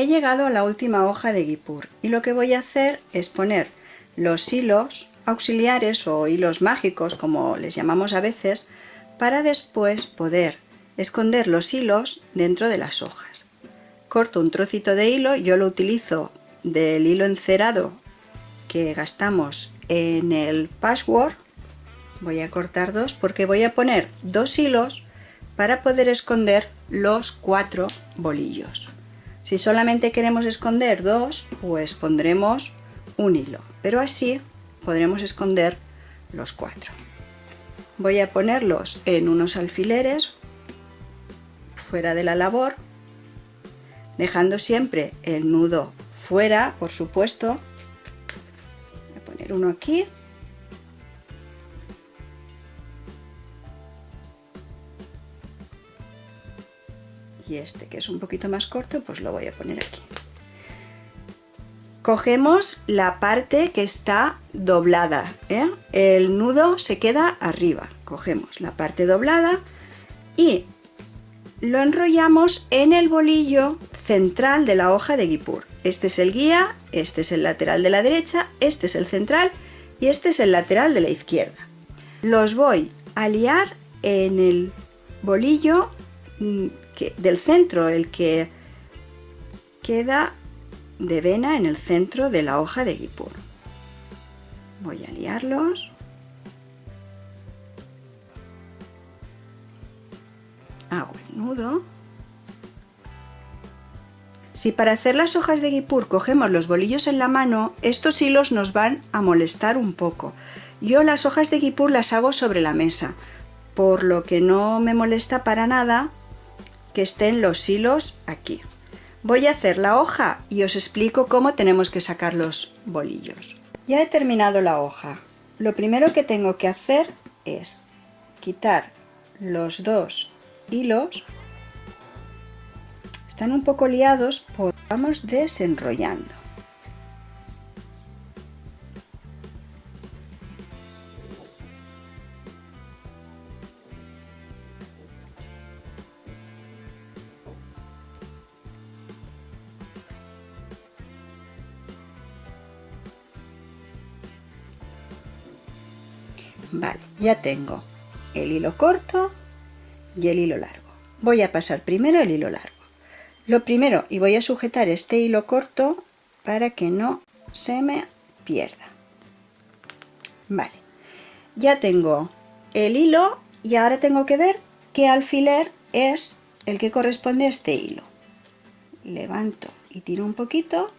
he llegado a la última hoja de Guipur y lo que voy a hacer es poner los hilos auxiliares o hilos mágicos como les llamamos a veces para después poder esconder los hilos dentro de las hojas. Corto un trocito de hilo, yo lo utilizo del hilo encerado que gastamos en el patchwork voy a cortar dos porque voy a poner dos hilos para poder esconder los cuatro bolillos si solamente queremos esconder dos pues pondremos un hilo. Pero así podremos esconder los cuatro. Voy a ponerlos en unos alfileres fuera de la labor dejando siempre el nudo fuera por supuesto. Voy a poner uno aquí y este que es un poquito más corto pues lo voy a poner aquí. Cogemos la parte que está doblada ¿eh? el nudo se queda arriba. Cogemos la parte doblada y lo enrollamos en el bolillo central de la hoja de guipur. Este es el guía, este es el lateral de la derecha, este es el central y este es el lateral de la izquierda. Los voy a liar en el bolillo del centro, el que queda de vena en el centro de la hoja de guipur. Voy a liarlos. Hago el nudo. Si para hacer las hojas de guipur cogemos los bolillos en la mano, estos hilos nos van a molestar un poco. Yo las hojas de guipur las hago sobre la mesa, por lo que no me molesta para nada que estén los hilos aquí. Voy a hacer la hoja y os explico cómo tenemos que sacar los bolillos. Ya he terminado la hoja. Lo primero que tengo que hacer es quitar los dos hilos. Están un poco liados, pues vamos desenrollando. Vale, ya tengo el hilo corto y el hilo largo. Voy a pasar primero el hilo largo. Lo primero, y voy a sujetar este hilo corto para que no se me pierda. Vale, ya tengo el hilo y ahora tengo que ver qué alfiler es el que corresponde a este hilo. Levanto y tiro un poquito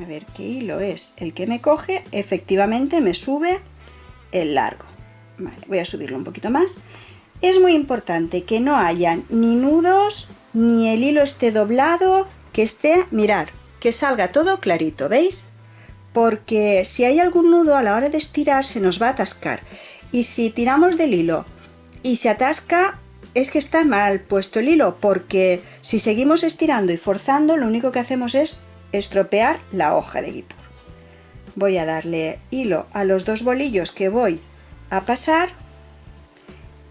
a ver qué hilo es el que me coge, efectivamente me sube el largo. voy a subirlo un poquito más. Es muy importante que no hayan ni nudos, ni el hilo esté doblado, que esté, mirar, que salga todo clarito, ¿veis? Porque si hay algún nudo a la hora de estirar se nos va a atascar. Y si tiramos del hilo y se atasca, es que está mal puesto el hilo, porque si seguimos estirando y forzando, lo único que hacemos es estropear la hoja de guipur. Voy a darle hilo a los dos bolillos que voy a pasar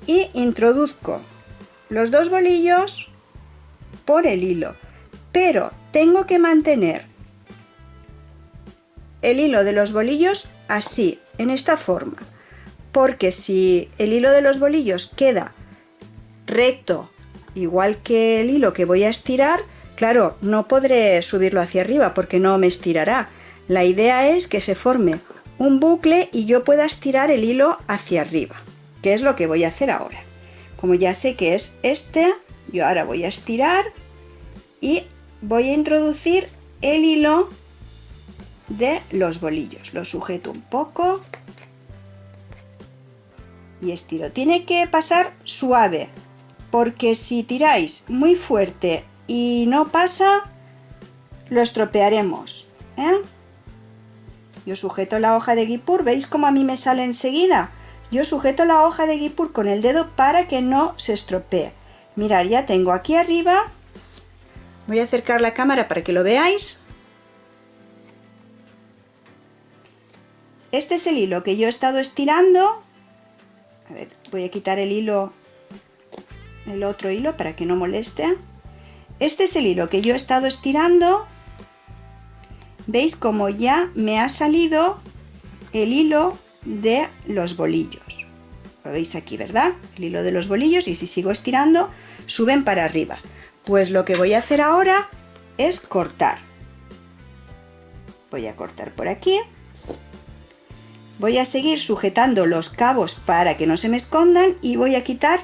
y introduzco los dos bolillos por el hilo, pero tengo que mantener el hilo de los bolillos así, en esta forma, porque si el hilo de los bolillos queda recto, igual que el hilo que voy a estirar, Claro, no podré subirlo hacia arriba porque no me estirará. La idea es que se forme un bucle y yo pueda estirar el hilo hacia arriba, que es lo que voy a hacer ahora. Como ya sé que es este, yo ahora voy a estirar y voy a introducir el hilo de los bolillos. Lo sujeto un poco y estiro. Tiene que pasar suave, porque si tiráis muy fuerte y no pasa, lo estropearemos. ¿eh? Yo sujeto la hoja de guipur, ¿veis cómo a mí me sale enseguida? Yo sujeto la hoja de guipur con el dedo para que no se estropee. Mirad, ya tengo aquí arriba, voy a acercar la cámara para que lo veáis. Este es el hilo que yo he estado estirando. Voy a quitar el hilo el otro hilo para que no moleste. Este es el hilo que yo he estado estirando. ¿Veis como ya me ha salido el hilo de los bolillos? Lo veis aquí, ¿verdad? El hilo de los bolillos y si sigo estirando, suben para arriba. Pues lo que voy a hacer ahora es cortar. Voy a cortar por aquí. Voy a seguir sujetando los cabos para que no se me escondan y voy a quitar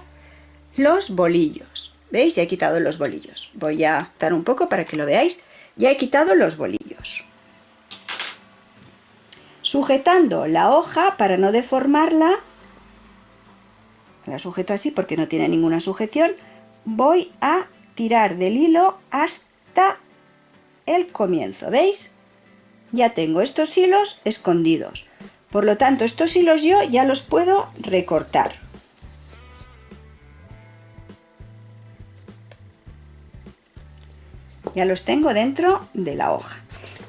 los bolillos. ¿Veis? Ya he quitado los bolillos. Voy a dar un poco para que lo veáis. Ya he quitado los bolillos. Sujetando la hoja para no deformarla, la sujeto así porque no tiene ninguna sujeción, voy a tirar del hilo hasta el comienzo, ¿veis? Ya tengo estos hilos escondidos. Por lo tanto, estos hilos yo ya los puedo recortar. Ya los tengo dentro de la hoja.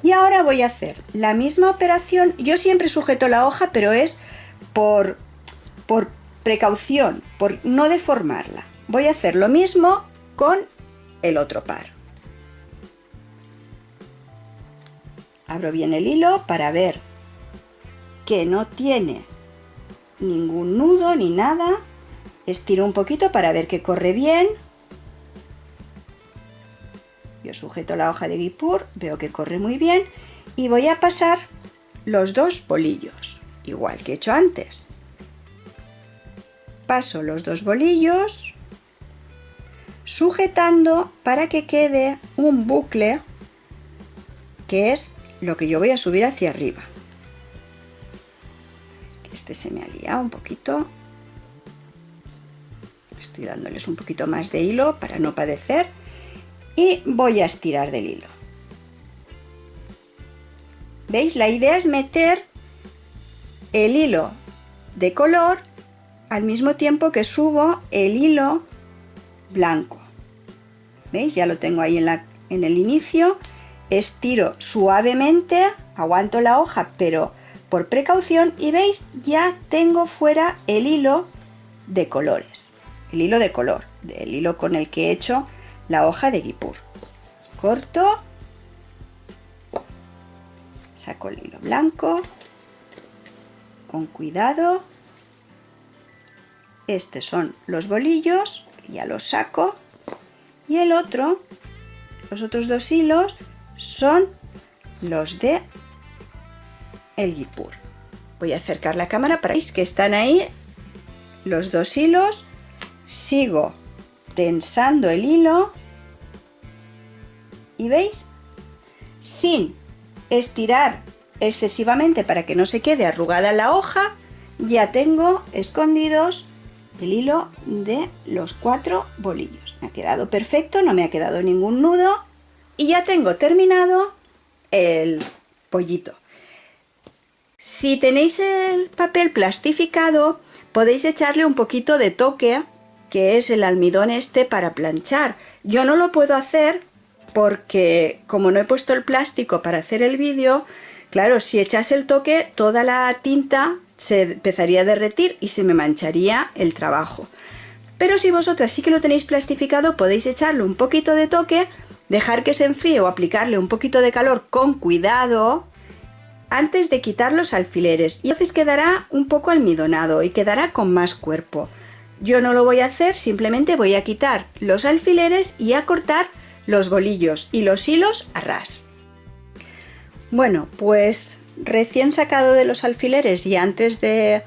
Y ahora voy a hacer la misma operación. Yo siempre sujeto la hoja, pero es por, por precaución, por no deformarla. Voy a hacer lo mismo con el otro par. Abro bien el hilo para ver que no tiene ningún nudo ni nada. Estiro un poquito para ver que corre bien. Yo sujeto la hoja de guipur, veo que corre muy bien y voy a pasar los dos bolillos, igual que he hecho antes. Paso los dos bolillos sujetando para que quede un bucle que es lo que yo voy a subir hacia arriba. Este se me ha liado un poquito. Estoy dándoles un poquito más de hilo para no padecer. Y voy a estirar del hilo. ¿Veis? La idea es meter el hilo de color al mismo tiempo que subo el hilo blanco. ¿Veis? Ya lo tengo ahí en, la, en el inicio. Estiro suavemente, aguanto la hoja, pero por precaución y veis ya tengo fuera el hilo de colores el hilo de color el hilo con el que he hecho la hoja de guipur. Corto. Saco el hilo blanco. Con cuidado. Estos son los bolillos ya los saco. Y el otro los otros dos hilos son los de el guipur. Voy a acercar la cámara para que están ahí los dos hilos. Sigo tensando el hilo veis, sin estirar excesivamente para que no se quede arrugada la hoja, ya tengo escondidos el hilo de los cuatro bolillos. Me ha quedado perfecto, no me ha quedado ningún nudo y ya tengo terminado el pollito. Si tenéis el papel plastificado, podéis echarle un poquito de toque, que es el almidón este para planchar. Yo no lo puedo hacer porque como no he puesto el plástico para hacer el vídeo, claro, si echase el toque, toda la tinta se empezaría a derretir y se me mancharía el trabajo. Pero si vosotras sí que lo tenéis plastificado, podéis echarle un poquito de toque, dejar que se enfríe o aplicarle un poquito de calor con cuidado, antes de quitar los alfileres y entonces quedará un poco almidonado y quedará con más cuerpo. Yo no lo voy a hacer, simplemente voy a quitar los alfileres y a cortar los bolillos y los hilos a ras. Bueno, pues recién sacado de los alfileres y antes de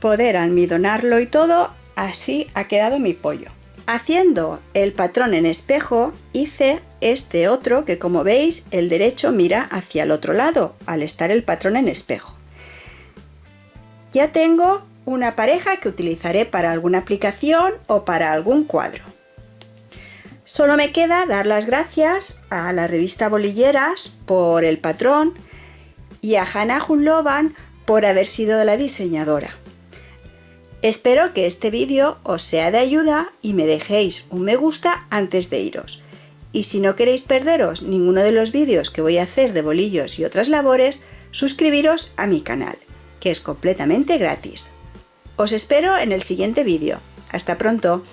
poder almidonarlo y todo, así ha quedado mi pollo. Haciendo el patrón en espejo hice este otro que como veis el derecho mira hacia el otro lado al estar el patrón en espejo. Ya tengo una pareja que utilizaré para alguna aplicación o para algún cuadro. Solo me queda dar las gracias a la revista Bolilleras por el patrón y a Hannah Hunlovan por haber sido la diseñadora. Espero que este vídeo os sea de ayuda y me dejéis un me gusta antes de iros. Y si no queréis perderos ninguno de los vídeos que voy a hacer de bolillos y otras labores, suscribiros a mi canal, que es completamente gratis. Os espero en el siguiente vídeo. ¡Hasta pronto!